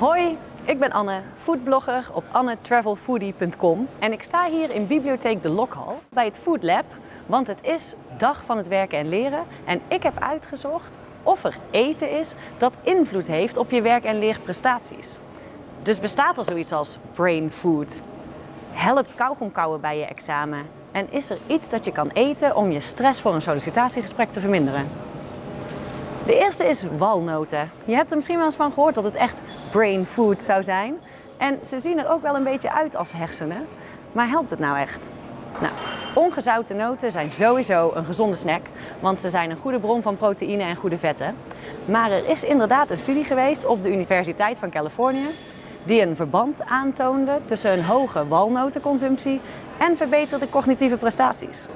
Hoi, ik ben Anne, foodblogger op annetravelfoodie.com en ik sta hier in bibliotheek De Lokhal bij het Food Lab, want het is dag van het werken en leren en ik heb uitgezocht of er eten is dat invloed heeft op je werk- en leerprestaties. Dus bestaat er zoiets als brain food? Helpt kauwgom kauwen bij je examen? En is er iets dat je kan eten om je stress voor een sollicitatiegesprek te verminderen? De eerste is walnoten. Je hebt er misschien wel eens van gehoord dat het echt brain food zou zijn. En ze zien er ook wel een beetje uit als hersenen. Maar helpt het nou echt? Nou, ongezouten noten zijn sowieso een gezonde snack, want ze zijn een goede bron van proteïne en goede vetten. Maar er is inderdaad een studie geweest op de Universiteit van Californië die een verband aantoonde tussen een hoge walnotenconsumptie en verbeterde cognitieve prestaties.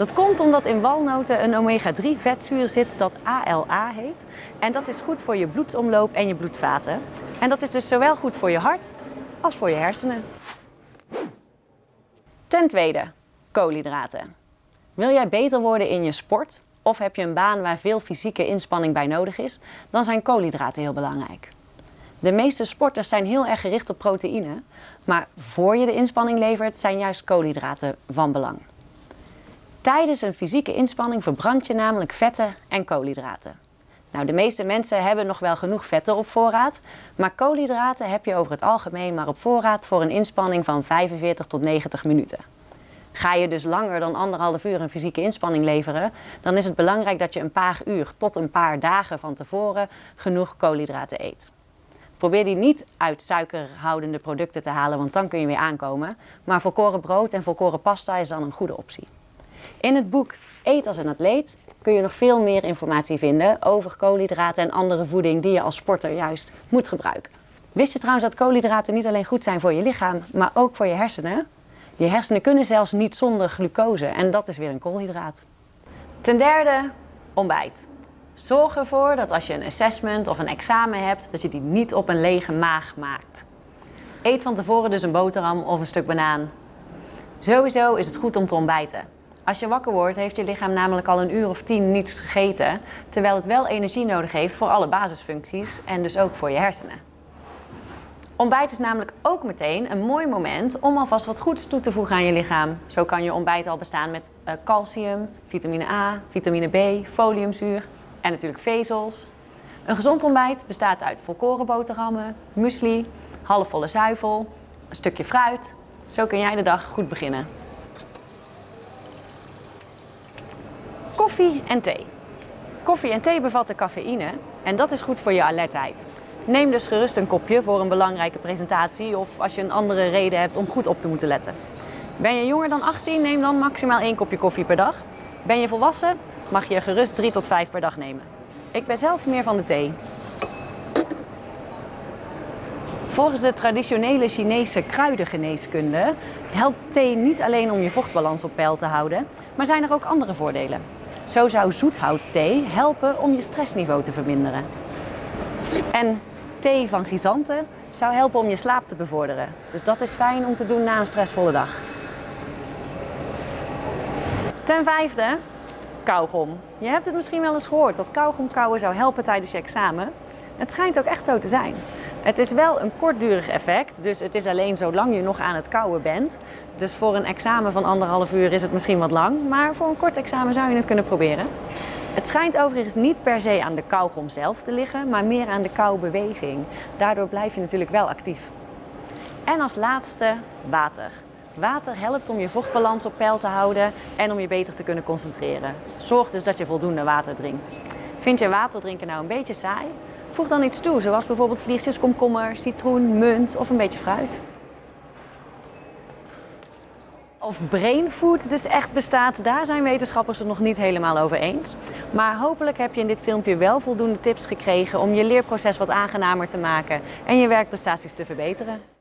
Dat komt omdat in walnoten een omega-3 vetzuur zit dat ALA heet. En dat is goed voor je bloedsomloop en je bloedvaten. En dat is dus zowel goed voor je hart als voor je hersenen. Ten tweede, koolhydraten. Wil jij beter worden in je sport of heb je een baan waar veel fysieke inspanning bij nodig is, dan zijn koolhydraten heel belangrijk. De meeste sporters zijn heel erg gericht op proteïne, maar voor je de inspanning levert zijn juist koolhydraten van belang. Tijdens een fysieke inspanning verbrand je namelijk vetten en koolhydraten. Nou, de meeste mensen hebben nog wel genoeg vetten op voorraad, maar koolhydraten heb je over het algemeen maar op voorraad voor een inspanning van 45 tot 90 minuten. Ga je dus langer dan anderhalf uur een fysieke inspanning leveren, dan is het belangrijk dat je een paar uur tot een paar dagen van tevoren genoeg koolhydraten eet. Probeer die niet uit suikerhoudende producten te halen, want dan kun je weer aankomen. Maar volkoren brood en volkoren pasta is dan een goede optie. In het boek Eet als een atleet kun je nog veel meer informatie vinden over koolhydraten en andere voeding die je als sporter juist moet gebruiken. Wist je trouwens dat koolhydraten niet alleen goed zijn voor je lichaam, maar ook voor je hersenen? Je hersenen kunnen zelfs niet zonder glucose en dat is weer een koolhydraat. Ten derde, ontbijt. Zorg ervoor dat als je een assessment of een examen hebt, dat je die niet op een lege maag maakt. Eet van tevoren dus een boterham of een stuk banaan. Sowieso is het goed om te ontbijten. Als je wakker wordt, heeft je lichaam namelijk al een uur of tien niets gegeten, terwijl het wel energie nodig heeft voor alle basisfuncties en dus ook voor je hersenen. Ontbijt is namelijk ook meteen een mooi moment om alvast wat goeds toe te voegen aan je lichaam. Zo kan je ontbijt al bestaan met uh, calcium, vitamine A, vitamine B, foliumzuur en natuurlijk vezels. Een gezond ontbijt bestaat uit volkoren boterhammen, muesli, halfvolle zuivel, een stukje fruit. Zo kun jij de dag goed beginnen. Koffie en thee. Koffie en thee bevatten cafeïne en dat is goed voor je alertheid. Neem dus gerust een kopje voor een belangrijke presentatie of als je een andere reden hebt om goed op te moeten letten. Ben je jonger dan 18, neem dan maximaal één kopje koffie per dag. Ben je volwassen, mag je gerust 3 tot 5 per dag nemen. Ik ben zelf meer van de thee. Volgens de traditionele Chinese kruidengeneeskunde helpt thee niet alleen om je vochtbalans op peil te houden, maar zijn er ook andere voordelen. Zo zou zoethoutthee helpen om je stressniveau te verminderen. En thee van chrysanten zou helpen om je slaap te bevorderen. Dus dat is fijn om te doen na een stressvolle dag. Ten vijfde, kauwgom. Je hebt het misschien wel eens gehoord dat kauwgom kauwen zou helpen tijdens je examen. Het schijnt ook echt zo te zijn. Het is wel een kortdurig effect, dus het is alleen zolang je nog aan het kauwen bent. Dus voor een examen van anderhalf uur is het misschien wat lang, maar voor een kort examen zou je het kunnen proberen. Het schijnt overigens niet per se aan de kauwgom zelf te liggen, maar meer aan de kauwbeweging. Daardoor blijf je natuurlijk wel actief. En als laatste water. Water helpt om je vochtbalans op peil te houden en om je beter te kunnen concentreren. Zorg dus dat je voldoende water drinkt. Vind je water drinken nou een beetje saai? Voeg dan iets toe, zoals bijvoorbeeld sliertjes komkommer, citroen, munt of een beetje fruit. Of brainfood dus echt bestaat, daar zijn wetenschappers het nog niet helemaal over eens. Maar hopelijk heb je in dit filmpje wel voldoende tips gekregen om je leerproces wat aangenamer te maken en je werkprestaties te verbeteren.